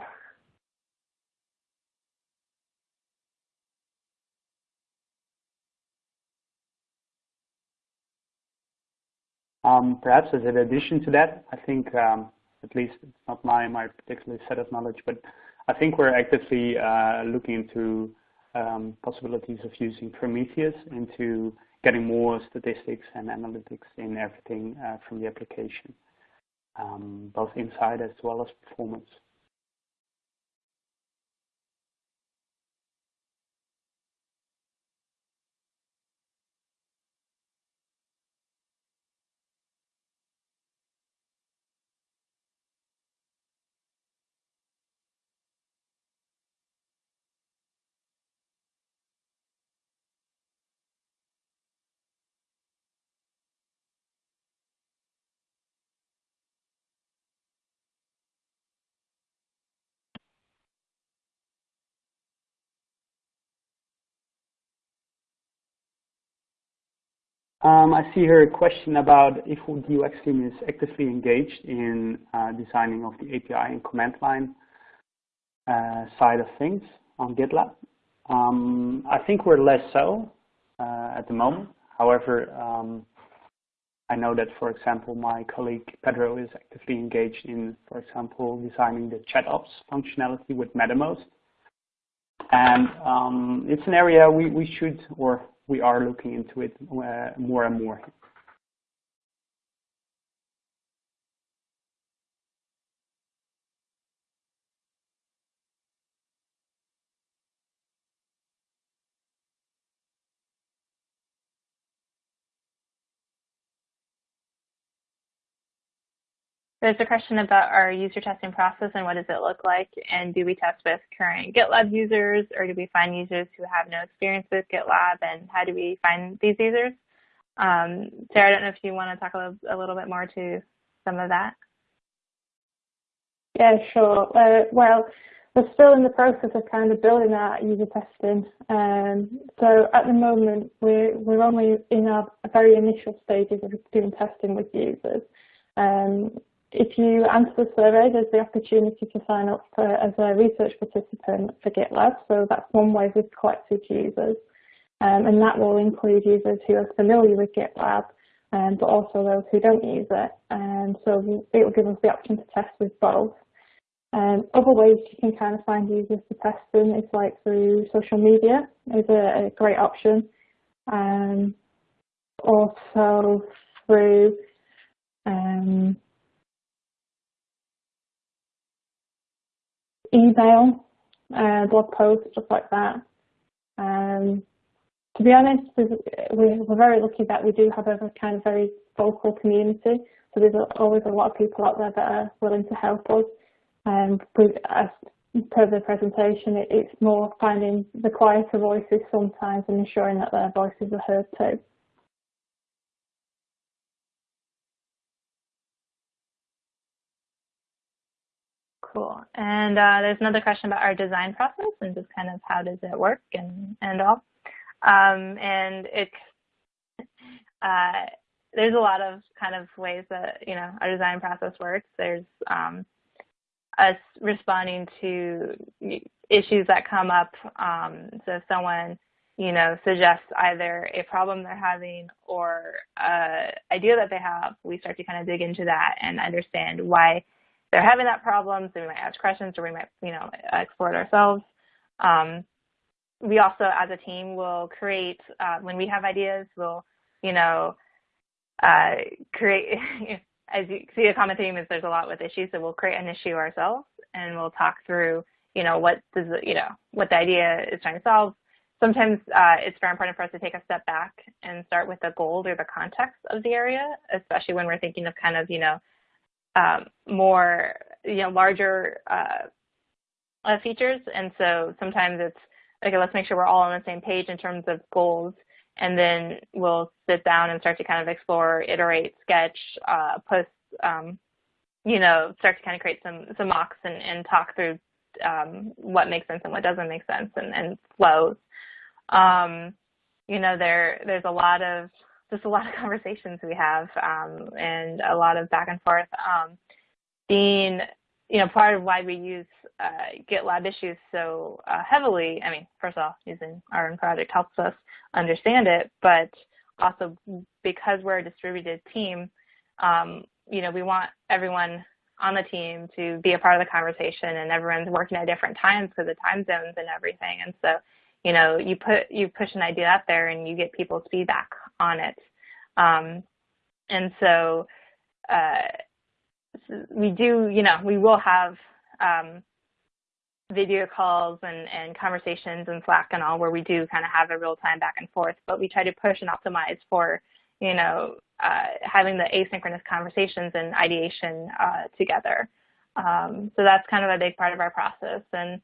D: Um, perhaps as an addition to that, I think, um, at least it's not my, my particular set of knowledge, but I think we're actively uh, looking into um, possibilities of using Prometheus into getting more statistics and analytics in everything uh, from the application, um, both inside as well as performance. Um, I see here a question about if the UX team is actively engaged in uh, designing of the API and command line uh, side of things on GitLab. Um, I think we're less so uh, at the moment. However, um, I know that, for example, my colleague Pedro is actively engaged in, for example, designing the chat ops functionality with Mattermost. And um, it's an area we, we should, or we are looking into it uh, more and more.
B: There's a question about our user testing process and what does it look like, and do we test with current GitLab users, or do we find users who have no experience with GitLab, and how do we find these users? Um, Sarah, I don't know if you want to talk a little, a little bit more to some of that.
C: Yeah, sure. Uh, well, we're still in the process of kind of building our user testing. Um, so at the moment, we're, we're only in our very initial stages of doing testing with users. Um, if you answer the survey, there's the opportunity to sign up for, as a research participant for GitLab. So that's one way we've collected users. Um, and that will include users who are familiar with GitLab, um, but also those who don't use it. And so it will give us the option to test with both. Um, other ways you can kind of find users to test them is like through social media is a, a great option. Um, also through um, email, uh, blog posts, stuff like that. Um, to be honest, we're very lucky that we do have a kind of very vocal community. So there's always a lot of people out there that are willing to help us. Um, as per the presentation, it, it's more finding the quieter voices sometimes and ensuring that their voices are heard too.
B: Cool. And uh, there's another question about our design process and just kind of how does it work and, and all. Um, and it's, uh, there's a lot of kind of ways that, you know, our design process works. There's um, us responding to issues that come up. Um, so if someone, you know, suggests either a problem they're having or an idea that they have, we start to kind of dig into that and understand why they're having that problem, so we might ask questions or we might, you know, explore it ourselves. Um, we also, as a team, will create, uh, when we have ideas, we'll, you know, uh, create, [LAUGHS] as you see a common theme is there's a lot with issues, so we'll create an issue ourselves and we'll talk through, you know, what does, you know, what the idea is trying to solve. Sometimes uh, it's very important for us to take a step back and start with the goal or the context of the area, especially when we're thinking of kind of, you know, um, more, you know, larger uh, uh, features. And so sometimes it's, okay, let's make sure we're all on the same page in terms of goals. And then we'll sit down and start to kind of explore, iterate, sketch, uh, post, um, you know, start to kind of create some, some mocks and, and talk through um, what makes sense and what doesn't make sense and, and flows. Um, you know, there there's a lot of just a lot of [LAUGHS] conversations we have um, and a lot of back and forth. Um, being, you know, part of why we use uh, GitLab issues so uh, heavily, I mean, first off, using our own project helps us understand it, but also because we're a distributed team, um, you know, we want everyone on the team to be a part of the conversation and everyone's working at different times because of time zones and everything. And so you know, you put you push an idea out there and you get people's feedback on it. Um, and so uh, we do, you know, we will have um, video calls and, and conversations and Slack and all where we do kind of have a real time back and forth, but we try to push and optimize for, you know, uh, having the asynchronous conversations and ideation uh, together. Um, so that's kind of a big part of our process. And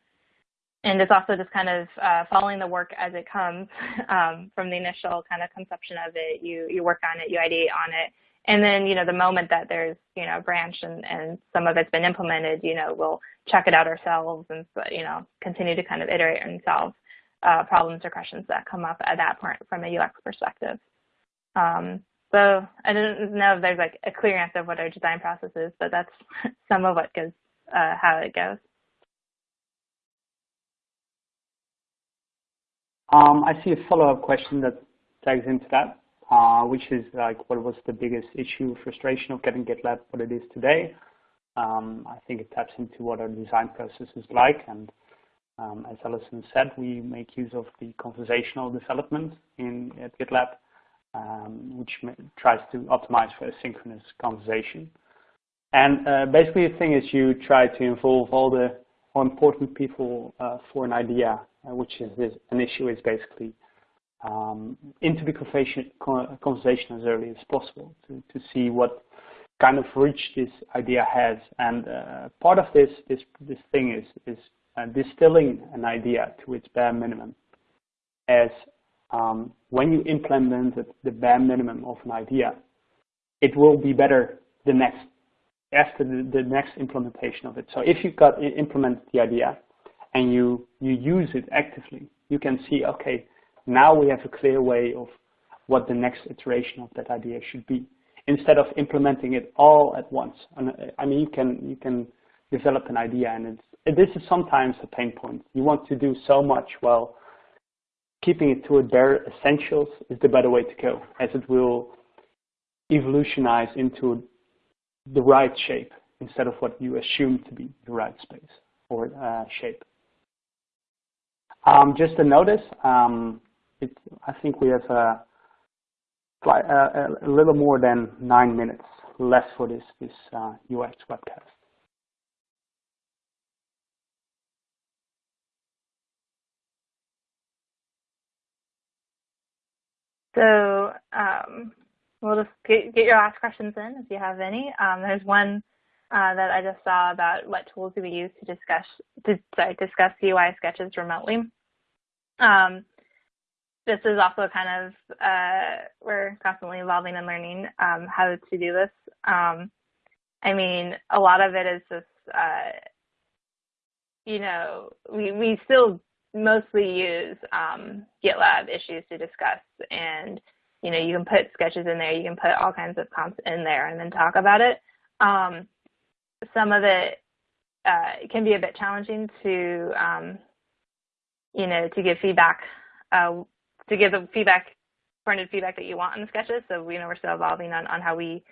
B: and it's also just kind of uh, following the work as it comes [LAUGHS] um, from the initial kind of conception of it. You you work on it, you ideate on it, and then you know the moment that there's you know a branch and and some of it's been implemented, you know we'll check it out ourselves and you know continue to kind of iterate and solve uh, problems or questions that come up at that point from a UX perspective. Um, so I don't know if there's like a clear answer of what our design process is, but that's [LAUGHS] some of what goes uh, how it goes.
D: Um, I see a follow-up question that tags into that, uh, which is like, what was the biggest issue, frustration of getting GitLab what it is today? Um, I think it taps into what our design process is like, and um, as Allison said, we make use of the conversational development in at GitLab, um, which tries to optimize for asynchronous conversation. And uh, basically, the thing is, you try to involve all the more important people uh, for an idea uh, which is an issue is basically um, into the conversation, conversation as early as possible to, to see what kind of reach this idea has. And uh, part of this, this, this thing is, is uh, distilling an idea to its bare minimum as um, when you implement the bare minimum of an idea, it will be better the next after the, the next implementation of it. So if you've got implemented the idea and you, you use it actively, you can see, okay, now we have a clear way of what the next iteration of that idea should be instead of implementing it all at once. And uh, I mean, you can, you can develop an idea and it's, this is sometimes a pain point. You want to do so much, well, keeping it to a bare essentials is the better way to go as it will evolutionize into the right shape instead of what you assume to be the right space or uh, shape. Um, just a notice, um, it, I think we have a, a, a, little more than nine minutes left for this, this uh, UX webcast.
B: So um, we'll just get, get, your last questions in if you have any. Um, there's one uh, that I just saw about what tools do we use to discuss to sorry, discuss UI sketches remotely. Um, this is also kind of uh, we're constantly evolving and learning um, how to do this. Um, I mean, a lot of it is just uh, you know we we still mostly use um, GitLab issues to discuss. And, you know, you can put sketches in there, you can put all kinds of comps in there and then talk about it. Um, some of it uh, can be a bit challenging to, um, you know, to give feedback, uh, to give the feedback, printed feedback that you want on the sketches. So, you know, we're still evolving on, on how we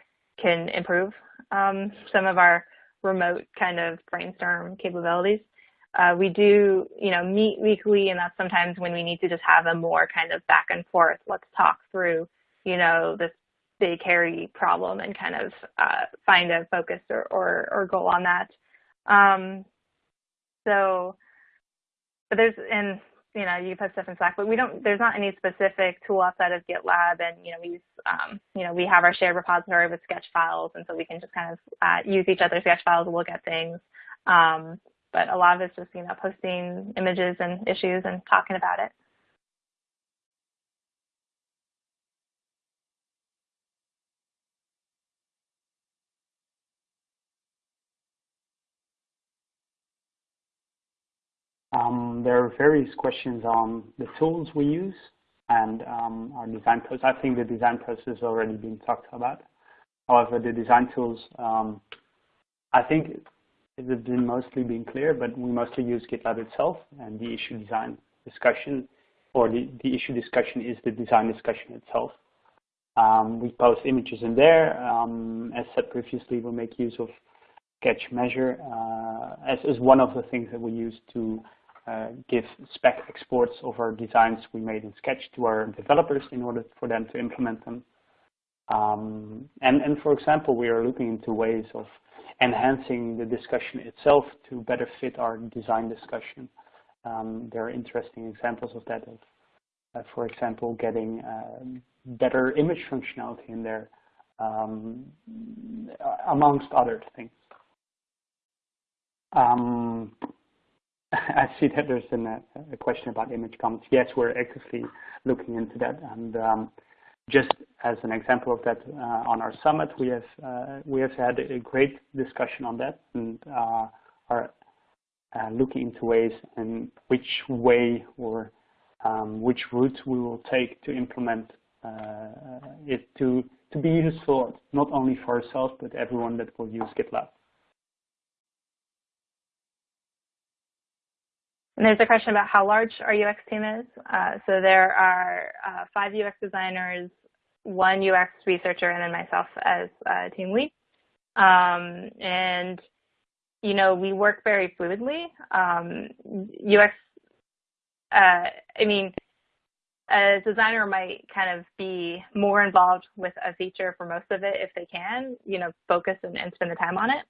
B: can improve um, some of our remote kind of brainstorm capabilities. Uh, we do, you know, meet weekly, and that's sometimes when we need to just have a more kind of back and forth. Let's talk through, you know, this big hairy problem and kind of uh, find a focus or, or, or goal on that. Um, so, but there's, and you know, you put stuff in Slack, but we don't, there's not any specific tool outside of GitLab. And, you know, we use, um, you know, we have our shared repository with sketch files. And so we can just kind of uh, use each other's sketch files look at things. Um, but a lot of it's just, you know, posting images and issues and talking about it.
D: Um, there are various questions on the tools we use and um, our design process. I think the design process has already been talked about. However, the design tools, um, I think it has been mostly been clear, but we mostly use GitLab itself and the issue design discussion, or the, the issue discussion is the design discussion itself. Um, we post images in there. Um, as said previously, we make use of Sketch Measure uh, as, as one of the things that we use to uh, give spec exports of our designs we made in Sketch to our developers in order for them to implement them. Um, and, and for example, we are looking into ways of enhancing the discussion itself to better fit our design discussion. Um, there are interesting examples of that, of, uh, for example, getting uh, better image functionality in there, um, amongst other things. Um, [LAUGHS] I see that there's an, a question about image comments. Yes, we're actively looking into that, and um, just as an example of that, uh, on our summit, we have uh, we have had a great discussion on that and uh, are looking into ways and which way or um, which route we will take to implement it to to be useful not only for ourselves but everyone that will use GitLab.
B: And there's a question about how large our UX team is. Uh, so there are uh, five UX designers, one UX researcher and then myself as team lead. Um, and, you know, we work very fluidly. Um, UX, uh, I mean, a designer might kind of be more involved with a feature for most of it if they can, you know, focus and, and spend the time on it.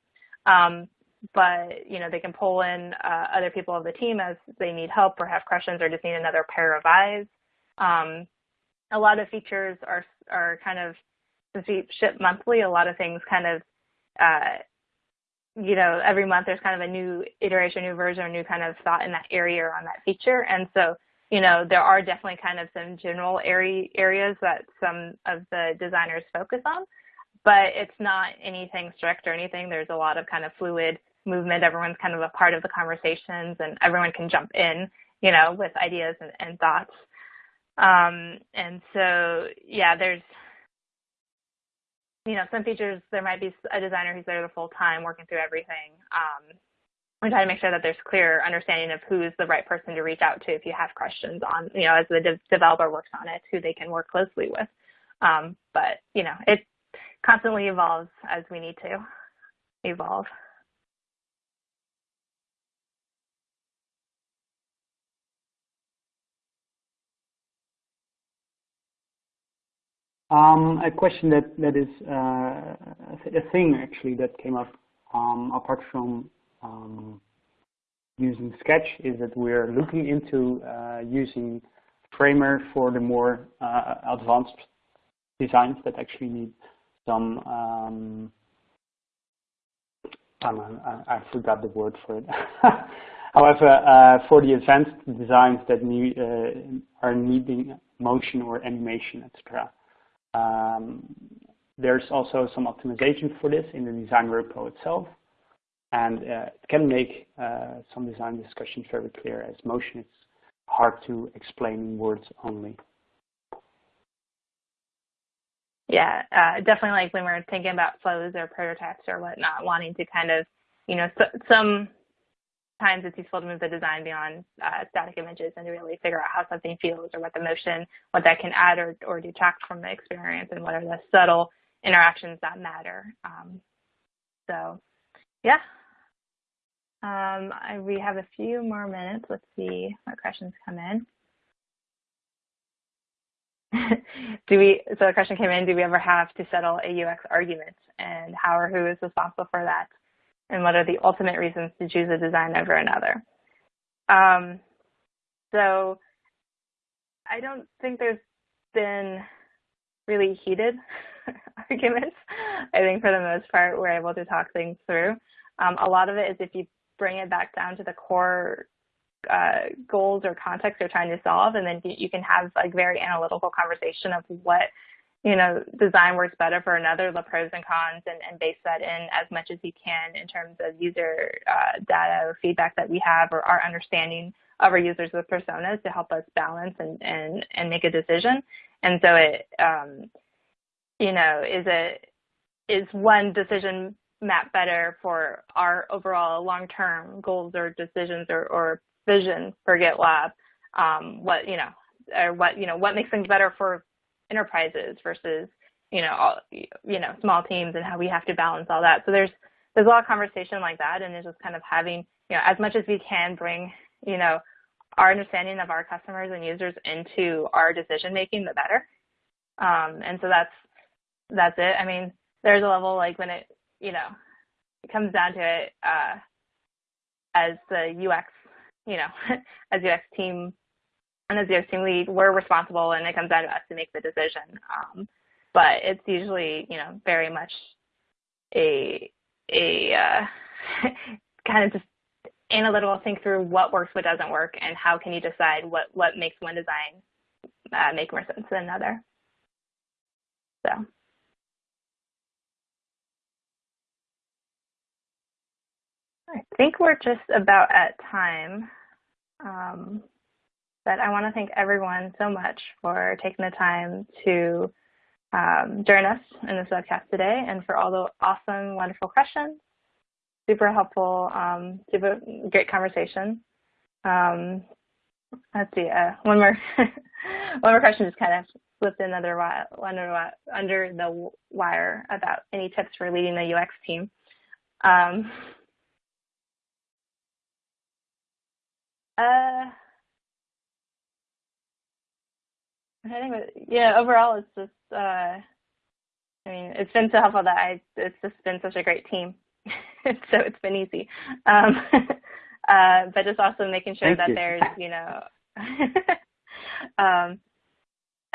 B: Um, but, you know, they can pull in uh, other people of the team as they need help or have questions or just need another pair of eyes. Um, a lot of features are are kind of since we ship monthly, a lot of things kind of uh, you know every month there's kind of a new iteration, new version, a new kind of thought in that area or on that feature, and so you know there are definitely kind of some general area areas that some of the designers focus on, but it's not anything strict or anything. There's a lot of kind of fluid movement. Everyone's kind of a part of the conversations and everyone can jump in, you know, with ideas and, and thoughts. Um, and so, yeah, there's, you know, some features, there might be a designer who's there the full time working through everything. Um, we try to make sure that there's clear understanding of who's the right person to reach out to if you have questions on, you know, as the de developer works on it, who they can work closely with. Um, but, you know, it constantly evolves as we need to evolve.
D: Um, a question that that is uh, a thing actually that came up um, apart from um, using Sketch is that we're looking into uh, using Framer for the more uh, advanced designs that actually need some um, I, I, forgot the word for it. [LAUGHS] However, uh, for the advanced designs that need, uh, are needing motion or animation, etc., um, there's also some optimization for this in the design repo itself. And uh, it can make uh, some design discussions very clear as motion is hard to explain in words only.
B: Yeah, uh, definitely like when we're thinking about flows or prototypes or whatnot, wanting to kind of, you know, so, some times it's useful to move the design beyond uh, static images and to really figure out how something feels or what the motion, what that can add or, or detract from the experience and what are the subtle interactions that matter. Um, so yeah. Um, I, we have a few more minutes. Let's see what questions come in. [LAUGHS] do we, so a question came in, do we ever have to settle a UX argument and how or who is responsible for that? And what are the ultimate reasons to choose a design over another. Um, so I don't think there's been really heated [LAUGHS] arguments. I think for the most part, we're able to talk things through. Um, a lot of it is if you bring it back down to the core uh, goals or context you're trying to solve, and then you can have like very analytical conversation of what you know, design works better for another, the pros and cons, and, and base that in as much as you can in terms of user uh, data or feedback that we have or our understanding of our users with personas to help us balance and, and, and make a decision. And so it, um, you know, is a, is one decision map better for our overall long-term goals or decisions or, or vision for GitLab? Um, what, you know, or what, you know, what makes things better for enterprises versus you know all, you know small teams and how we have to balance all that. So there's there's a lot of conversation like that, and it's just kind of having you know as much as we can bring you know our understanding of our customers and users into our decision making, the better. Um, and so that's that's it. I mean, there's a level like when it you know it comes down to it uh, as the UX you know [LAUGHS] as UX team and as the team lead, we're responsible and it comes down to us to make the decision. Um, but it's usually, you know, very much a, a uh, [LAUGHS] kind of just analytical think through what works, what doesn't work, and how can you decide what, what makes one design uh, make more sense than another. So. I think we're just about at time. Um, but I want to thank everyone so much for taking the time to um, join us in this webcast today and for all the awesome, wonderful questions. Super helpful, um, super great conversation. Um, let's see, uh, one more [LAUGHS] one more question just kind of slipped under, under, under the wire about any tips for leading the UX team. Um, uh, I think, yeah, overall, it's just, uh, I mean, it's been so helpful that I, it's just been such a great team. [LAUGHS] so it's been easy. Um, [LAUGHS] uh, but just also making sure
D: Thank
B: that
D: you.
B: there's, you know, [LAUGHS] um,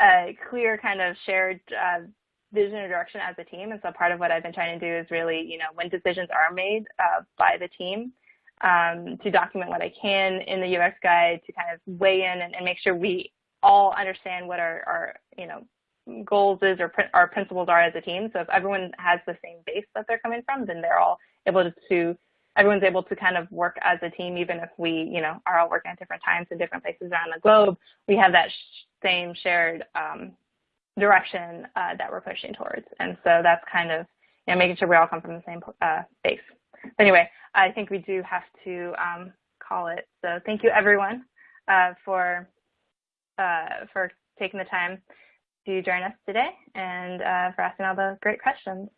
B: a clear kind of shared uh, vision or direction as a team. And so part of what I've been trying to do is really, you know, when decisions are made uh, by the team, um, to document what I can in the UX guide to kind of weigh in and, and make sure we all understand what our, our you know goals is or our principles are as a team. So if everyone has the same base that they're coming from, then they're all able to, everyone's able to kind of work as a team, even if we, you know, are all working at different times in different places around the globe. We have that sh same shared um, direction uh, that we're pushing towards. And so that's kind of, you know, making sure we all come from the same uh, base. But anyway, I think we do have to um, call it. So thank you everyone uh, for uh, for taking the time to join us today and uh, for asking all the great questions.